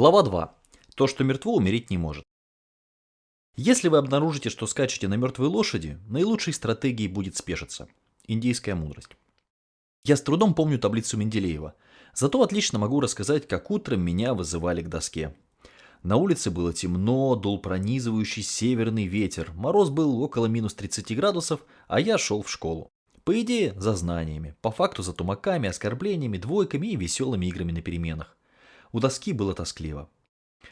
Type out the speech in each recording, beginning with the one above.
Глава 2. То, что мертво, умереть не может. Если вы обнаружите, что скачете на мертвой лошади, наилучшей стратегией будет спешиться. Индийская мудрость. Я с трудом помню таблицу Менделеева, зато отлично могу рассказать, как утром меня вызывали к доске. На улице было темно, дул пронизывающий северный ветер, мороз был около минус 30 градусов, а я шел в школу. По идее, за знаниями, по факту за тумаками, оскорблениями, двойками и веселыми играми на переменах. У доски было тоскливо.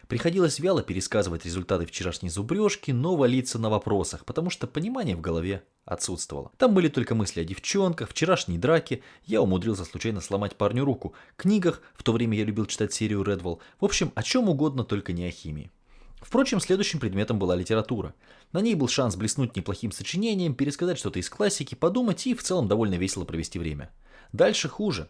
Приходилось вяло пересказывать результаты вчерашней зубрежки, но валиться на вопросах, потому что понимание в голове отсутствовало. Там были только мысли о девчонках, вчерашней драке, я умудрился случайно сломать парню руку, книгах, в то время я любил читать серию Редволл, в общем, о чем угодно, только не о химии. Впрочем, следующим предметом была литература. На ней был шанс блеснуть неплохим сочинением, пересказать что-то из классики, подумать и в целом довольно весело провести время. Дальше хуже.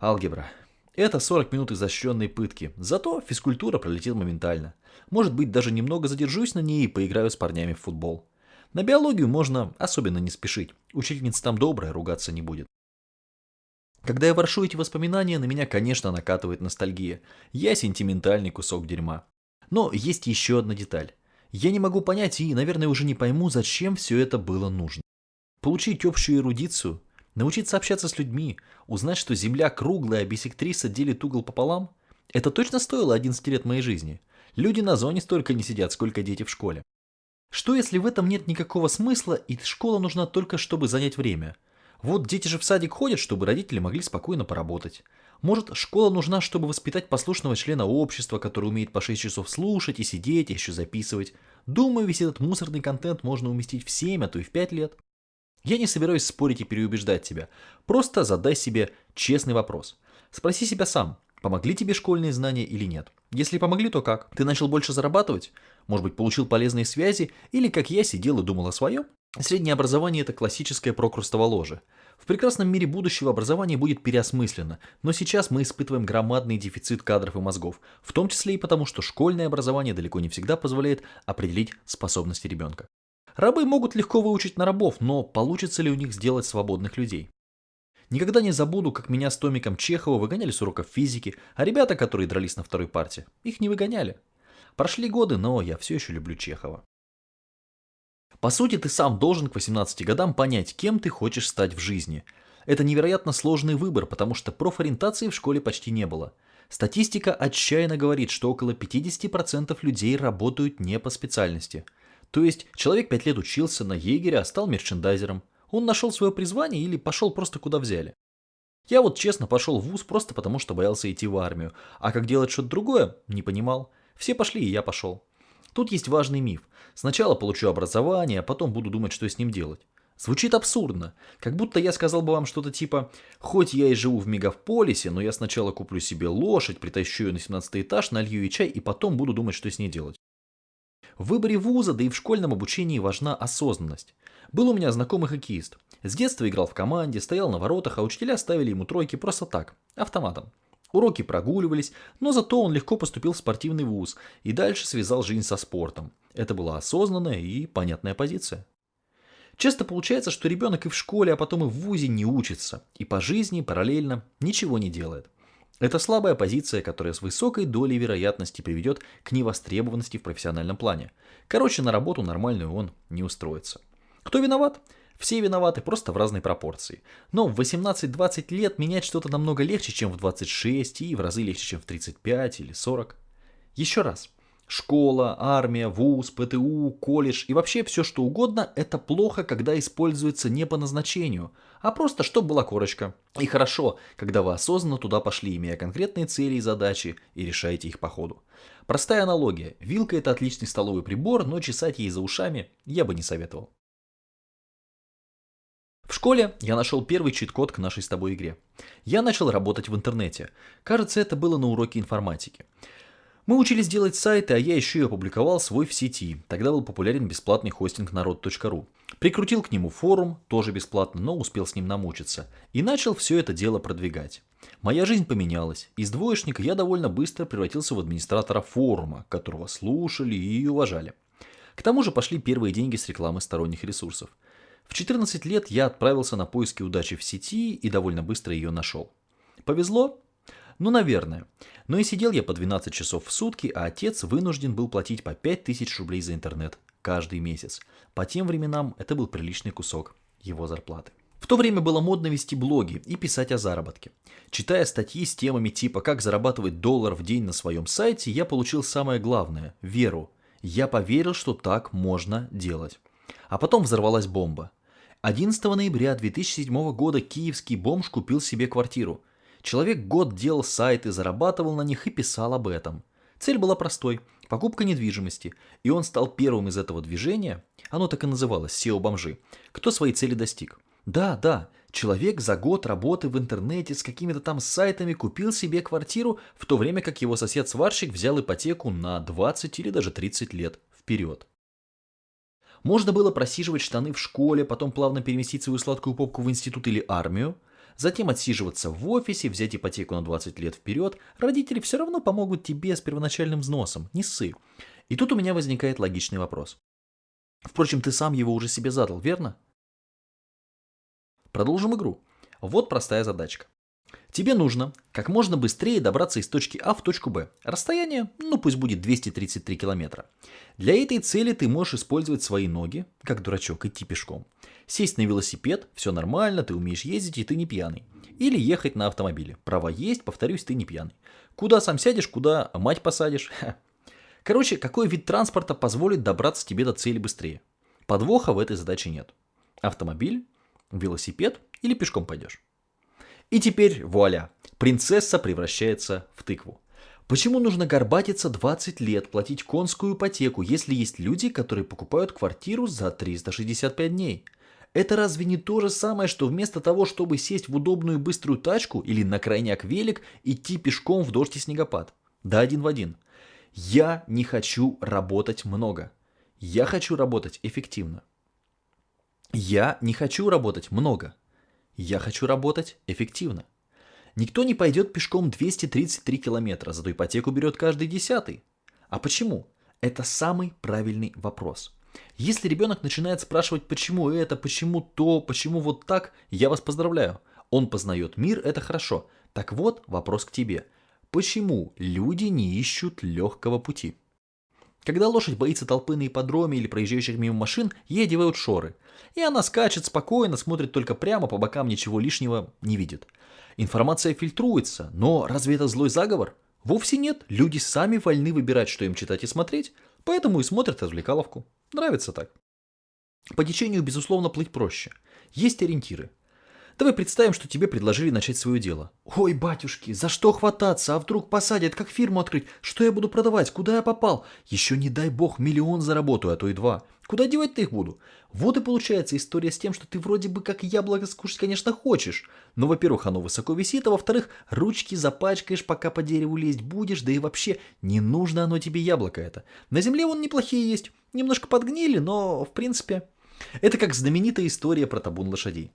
Алгебра. Это 40 минут изощренной пытки, зато физкультура пролетит моментально. Может быть, даже немного задержусь на ней и поиграю с парнями в футбол. На биологию можно особенно не спешить, учительница там добрая, ругаться не будет. Когда я воршу эти воспоминания, на меня, конечно, накатывает ностальгия. Я сентиментальный кусок дерьма. Но есть еще одна деталь. Я не могу понять и, наверное, уже не пойму, зачем все это было нужно. Получить общую эрудицию, Научиться общаться с людьми, узнать, что Земля круглая, а бисектриса делит угол пополам? Это точно стоило 11 лет моей жизни. Люди на зоне столько не сидят, сколько дети в школе. Что если в этом нет никакого смысла и школа нужна только, чтобы занять время? Вот дети же в садик ходят, чтобы родители могли спокойно поработать. Может, школа нужна, чтобы воспитать послушного члена общества, который умеет по 6 часов слушать и сидеть, и еще записывать. Думаю, весь этот мусорный контент можно уместить в 7, а то и в 5 лет. Я не собираюсь спорить и переубеждать тебя. Просто задай себе честный вопрос. Спроси себя сам, помогли тебе школьные знания или нет. Если помогли, то как? Ты начал больше зарабатывать? Может быть, получил полезные связи? Или, как я, сидел и думал о своем? Среднее образование – это классическое прокрустово ложе. В прекрасном мире будущего образование будет переосмысленно, но сейчас мы испытываем громадный дефицит кадров и мозгов, в том числе и потому, что школьное образование далеко не всегда позволяет определить способности ребенка. Рабы могут легко выучить на рабов, но получится ли у них сделать свободных людей? Никогда не забуду, как меня с Томиком Чехова выгоняли с уроков физики, а ребята, которые дрались на второй парте, их не выгоняли. Прошли годы, но я все еще люблю Чехова. По сути, ты сам должен к 18 годам понять, кем ты хочешь стать в жизни. Это невероятно сложный выбор, потому что профориентации в школе почти не было. Статистика отчаянно говорит, что около 50% людей работают не по специальности – то есть человек пять лет учился на егеря, а стал мерчендайзером. Он нашел свое призвание или пошел просто куда взяли. Я вот честно пошел в ВУЗ просто потому, что боялся идти в армию, а как делать что-то другое, не понимал. Все пошли, и я пошел. Тут есть важный миф. Сначала получу образование, а потом буду думать, что с ним делать. Звучит абсурдно, как будто я сказал бы вам что-то типа «Хоть я и живу в мегаполисе, но я сначала куплю себе лошадь, притащу ее на 17 этаж, налью ей чай и потом буду думать, что с ней делать». В выборе вуза, да и в школьном обучении важна осознанность. Был у меня знакомый хоккеист. С детства играл в команде, стоял на воротах, а учителя ставили ему тройки просто так, автоматом. Уроки прогуливались, но зато он легко поступил в спортивный вуз и дальше связал жизнь со спортом. Это была осознанная и понятная позиция. Часто получается, что ребенок и в школе, а потом и в вузе не учится, и по жизни параллельно ничего не делает. Это слабая позиция, которая с высокой долей вероятности приведет к невостребованности в профессиональном плане. Короче, на работу нормальную он не устроится. Кто виноват? Все виноваты, просто в разной пропорции. Но в 18-20 лет менять что-то намного легче, чем в 26 и в разы легче, чем в 35 или 40. Еще раз. Школа, армия, вуз, ПТУ, колледж и вообще все что угодно – это плохо, когда используется не по назначению, а просто чтобы была корочка. И хорошо, когда вы осознанно туда пошли, имея конкретные цели и задачи, и решаете их по ходу. Простая аналогия. Вилка – это отличный столовый прибор, но чесать ей за ушами я бы не советовал. В школе я нашел первый чит-код к нашей с тобой игре. Я начал работать в интернете. Кажется, это было на уроке информатики. Мы учились делать сайты, а я еще и опубликовал свой в сети. Тогда был популярен бесплатный хостинг народ.ру. Прикрутил к нему форум, тоже бесплатно, но успел с ним намучиться. И начал все это дело продвигать. Моя жизнь поменялась. Из двоечника я довольно быстро превратился в администратора форума, которого слушали и уважали. К тому же пошли первые деньги с рекламы сторонних ресурсов. В 14 лет я отправился на поиски удачи в сети и довольно быстро ее нашел. Повезло? Ну, наверное. Но и сидел я по 12 часов в сутки, а отец вынужден был платить по 5000 рублей за интернет каждый месяц. По тем временам это был приличный кусок его зарплаты. В то время было модно вести блоги и писать о заработке. Читая статьи с темами типа «Как зарабатывать доллар в день на своем сайте», я получил самое главное – веру. Я поверил, что так можно делать. А потом взорвалась бомба. 11 ноября 2007 года киевский бомж купил себе квартиру. Человек год делал сайты, зарабатывал на них и писал об этом. Цель была простой – покупка недвижимости, и он стал первым из этого движения, оно так и называлось SEO-бомжи, кто своей цели достиг – да, да, человек за год работы в интернете с какими-то там сайтами купил себе квартиру, в то время как его сосед-сварщик взял ипотеку на 20 или даже 30 лет вперед. Можно было просиживать штаны в школе, потом плавно переместить свою сладкую попку в институт или армию, затем отсиживаться в офисе, взять ипотеку на 20 лет вперед. Родители все равно помогут тебе с первоначальным взносом, не ссы. И тут у меня возникает логичный вопрос. Впрочем, ты сам его уже себе задал, верно? Продолжим игру. Вот простая задачка. Тебе нужно как можно быстрее добраться из точки А в точку Б. Расстояние, ну пусть будет 233 километра. Для этой цели ты можешь использовать свои ноги, как дурачок, идти пешком. Сесть на велосипед, все нормально, ты умеешь ездить и ты не пьяный. Или ехать на автомобиле. Права есть, повторюсь, ты не пьяный. Куда сам сядешь, куда мать посадишь. Короче, какой вид транспорта позволит добраться тебе до цели быстрее? Подвоха в этой задаче нет. Автомобиль, велосипед или пешком пойдешь. И теперь, вуаля, принцесса превращается в тыкву. Почему нужно горбатиться 20 лет, платить конскую ипотеку, если есть люди, которые покупают квартиру за 365 дней? Это разве не то же самое, что вместо того, чтобы сесть в удобную быструю тачку или на крайняк велик, идти пешком в дождь и снегопад? Да один в один. Я не хочу работать много. Я хочу работать эффективно. Я не хочу работать много. Я хочу работать эффективно. Никто не пойдет пешком 233 километра, зато ипотеку берет каждый десятый. А почему? Это самый правильный вопрос. Если ребенок начинает спрашивать, почему это, почему то, почему вот так, я вас поздравляю. Он познает мир, это хорошо. Так вот, вопрос к тебе. Почему люди не ищут легкого пути? Когда лошадь боится толпы на ипподроме или проезжающих мимо машин, ей одевают шоры. И она скачет спокойно, смотрит только прямо, по бокам ничего лишнего не видит. Информация фильтруется, но разве это злой заговор? Вовсе нет, люди сами вольны выбирать, что им читать и смотреть, поэтому и смотрят развлекаловку. Нравится так. По течению, безусловно, плыть проще. Есть ориентиры. Давай представим, что тебе предложили начать свое дело. Ой, батюшки, за что хвататься? А вдруг посадят, как фирму открыть? Что я буду продавать? Куда я попал? Еще не дай бог миллион заработаю, а то и два. Куда девать-то их буду? Вот и получается история с тем, что ты вроде бы как яблоко скушать, конечно, хочешь. Но, во-первых, оно высоко висит, а во-вторых, ручки запачкаешь, пока по дереву лезть будешь, да и вообще, не нужно оно тебе яблоко это. На земле вон неплохие есть, немножко подгнили, но, в принципе... Это как знаменитая история про табун лошадей.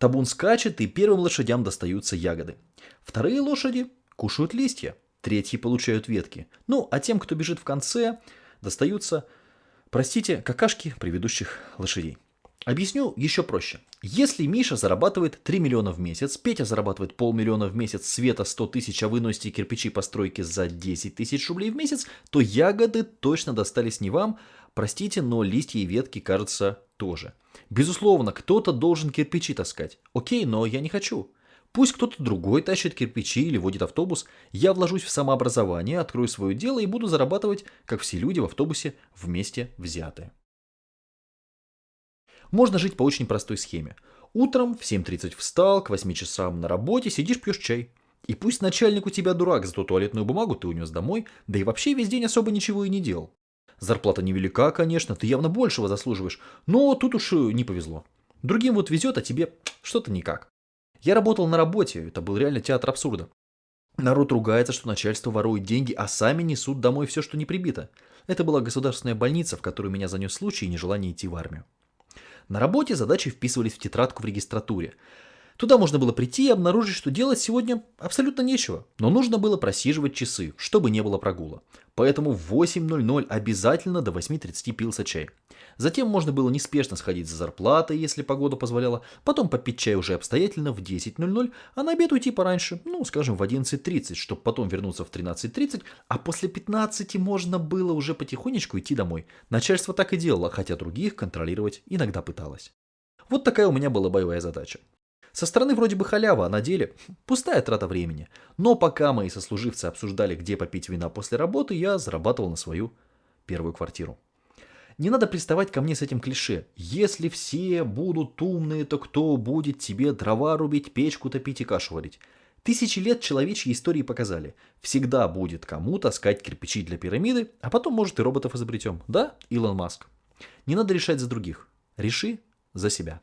Табун скачет, и первым лошадям достаются ягоды. Вторые лошади кушают листья, третьи получают ветки. Ну, а тем, кто бежит в конце, достаются, простите, какашки предыдущих лошадей. Объясню еще проще. Если Миша зарабатывает 3 миллиона в месяц, Петя зарабатывает полмиллиона в месяц, Света 100 тысяч, а вы носите кирпичи постройки за 10 тысяч рублей в месяц, то ягоды точно достались не вам. Простите, но листья и ветки, кажется, тоже. Безусловно, кто-то должен кирпичи таскать. Окей, но я не хочу. Пусть кто-то другой тащит кирпичи или водит автобус. Я вложусь в самообразование, открою свое дело и буду зарабатывать, как все люди в автобусе, вместе взятые. Можно жить по очень простой схеме. Утром в 7.30 встал, к 8 часам на работе, сидишь пьешь чай. И пусть начальник у тебя дурак, зато туалетную бумагу ты унес домой, да и вообще весь день особо ничего и не делал. Зарплата невелика, конечно, ты явно большего заслуживаешь, но тут уж не повезло. Другим вот везет, а тебе что-то никак. Я работал на работе, это был реально театр абсурда. Народ ругается, что начальство ворует деньги, а сами несут домой все, что не прибито. Это была государственная больница, в которую меня занес случай и нежелание идти в армию. На работе задачи вписывались в тетрадку в регистратуре. Туда можно было прийти и обнаружить, что делать сегодня абсолютно нечего. Но нужно было просиживать часы, чтобы не было прогула. Поэтому в 8.00 обязательно до 8.30 пился чай. Затем можно было неспешно сходить за зарплатой, если погода позволяла, потом попить чай уже обстоятельно в 10.00, а на обед уйти пораньше, ну, скажем, в 11.30, чтобы потом вернуться в 13.30, а после 15 можно было уже потихонечку идти домой. Начальство так и делало, хотя других контролировать иногда пыталось. Вот такая у меня была боевая задача. Со стороны вроде бы халява, а на деле пустая трата времени. Но пока мои сослуживцы обсуждали, где попить вина после работы, я зарабатывал на свою первую квартиру. Не надо приставать ко мне с этим клише. Если все будут умные, то кто будет тебе дрова рубить, печку топить и кашу варить? Тысячи лет человечьей истории показали. Всегда будет кому таскать кирпичи для пирамиды, а потом, может, и роботов изобретем. Да, Илон Маск? Не надо решать за других. Реши за себя.